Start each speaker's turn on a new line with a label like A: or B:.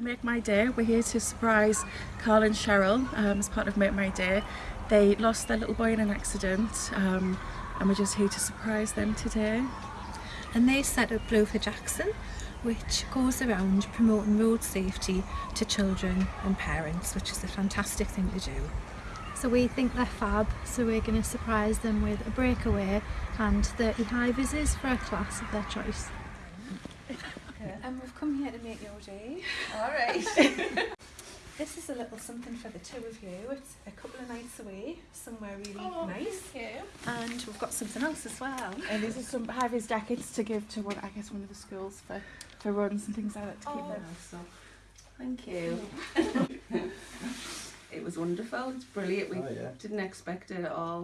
A: Make My Day. We're here to surprise Carl and Cheryl um, as part of Make My Day. They lost their little boy in an accident um, and we're just here to surprise them today.
B: and they set up Blue for Jackson which goes around promoting road safety to children and parents which is a fantastic thing to do.
C: So we think they're fab, so we're going to surprise them with a breakaway and 30 high vises for a class of their choice.
B: And we've here to make your day.
D: Alright.
B: This is a little something for the two of you. It's a couple of nights away, somewhere really
D: oh,
B: nice. Oh, nice. And we've got something else as well.
A: And these are some high-vis jackets to give to one, I guess, one of the schools for, for runs and things like that to keep oh. them.
D: Thank you. it was wonderful. It's brilliant. We
E: Oh, yeah.
D: didn't expect it at all.